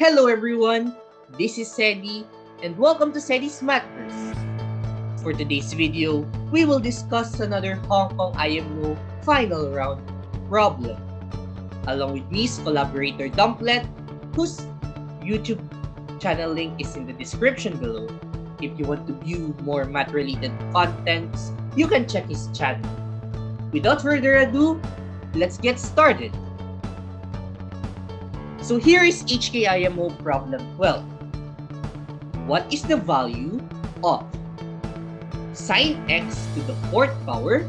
Hello everyone, this is Sedi and welcome to Sedi's Mathverse. For today's video, we will discuss another Hong Kong IMO final round problem. Along with me collaborator Dumplet, whose YouTube channel link is in the description below. If you want to view more math-related contents, you can check his channel. Without further ado, let's get started. So here is HKIMO problem 12. What is the value of sine x to the fourth power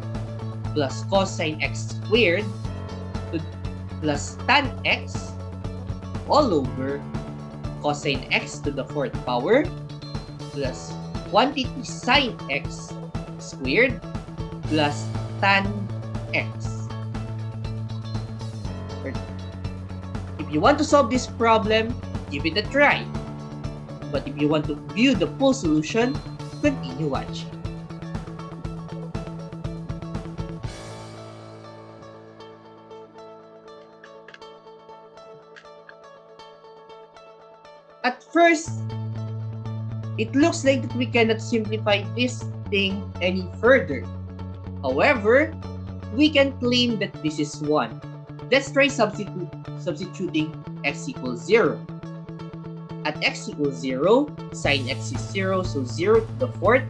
plus cosine x squared plus tan x all over cosine x to the fourth power plus quantity sine x squared plus tan x. You want to solve this problem, give it a try. But if you want to view the full solution, continue watching. At first, it looks like we cannot simplify this thing any further. However, we can claim that this is 1. Let's try substitute, substituting x equals 0. At x equals 0, sine x is 0, so 0 to the fourth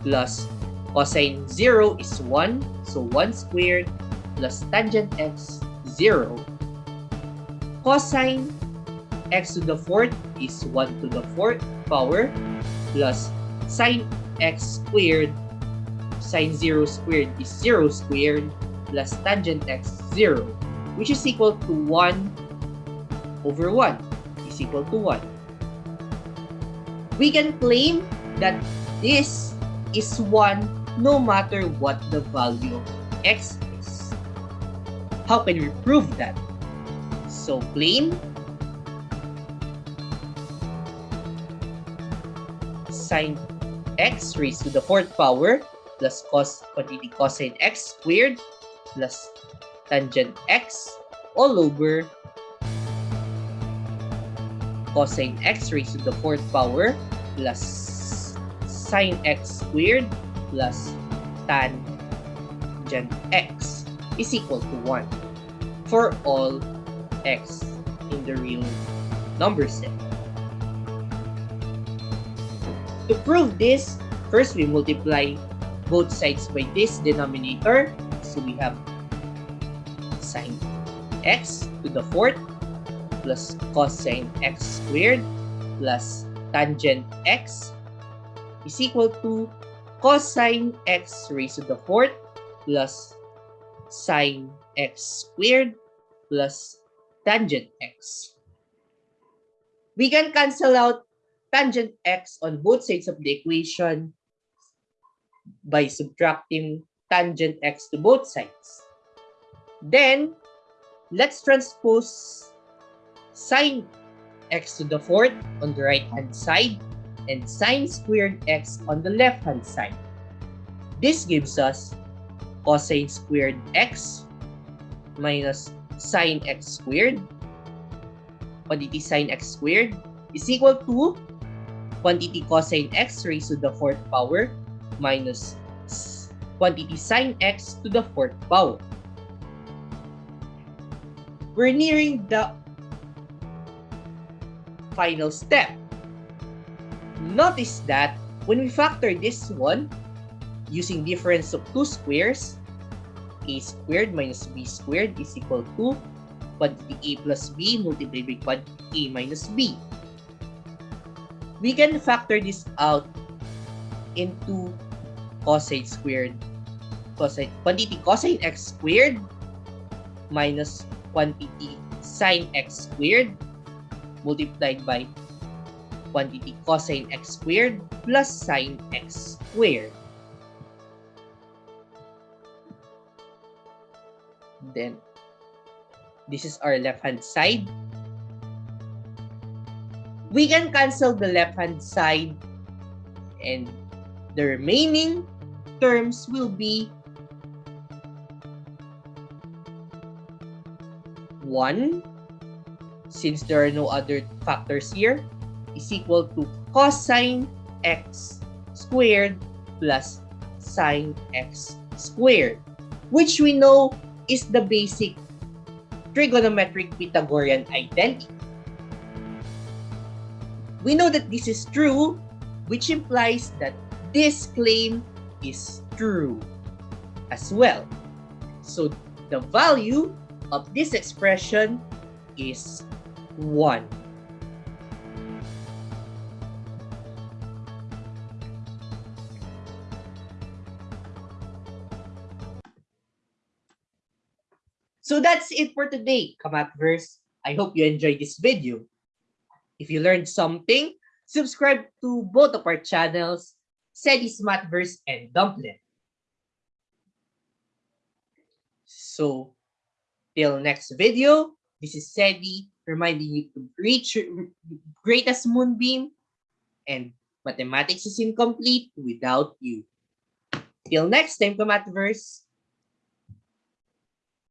plus cosine 0 is 1, so 1 squared plus tangent x 0. Cosine x to the fourth is 1 to the fourth power plus sine x squared sine 0 squared is 0 squared plus tangent x 0 which is equal to 1 over 1 is equal to 1. We can claim that this is 1 no matter what the value of x is. How can we prove that? So claim sine x raised to the fourth power plus cos quantity cosine x squared plus tangent x all over cosine x raised to the fourth power plus sine x squared plus tangent x is equal to 1 for all x in the real number set. To prove this, first we multiply both sides by this denominator. So we have sine x to the fourth plus cosine x squared plus tangent x is equal to cosine x raised to the fourth plus sine x squared plus tangent x. We can cancel out tangent x on both sides of the equation by subtracting tangent x to both sides. Then, let's transpose sine x to the fourth on the right hand side and sine squared x on the left hand side. This gives us cosine squared x minus sine x squared quantity sine x squared is equal to quantity cosine x raised to the fourth power minus quantity sine x to the fourth power. We're nearing the final step. Notice that when we factor this one using difference of two squares, a squared minus b squared is equal to quantity a plus b multiplied by quantity a minus b we can factor this out into cosine squared cosine quantity cosine x squared minus quantity sine x squared multiplied by quantity cosine x squared plus sine x squared. Then, this is our left hand side we can cancel the left-hand side and the remaining terms will be 1 since there are no other factors here, is equal to cosine x squared plus sine x squared, which we know is the basic trigonometric Pythagorean identity. We know that this is true, which implies that this claim is true as well. So the value of this expression is 1. So that's it for today, Kamatverse. I hope you enjoyed this video. If you learned something, subscribe to both of our channels, Sedi's Mathverse and Dumplin. So, till next video, this is Sedi reminding you to reach your greatest moonbeam and mathematics is incomplete without you. Till next time, Kamatverse.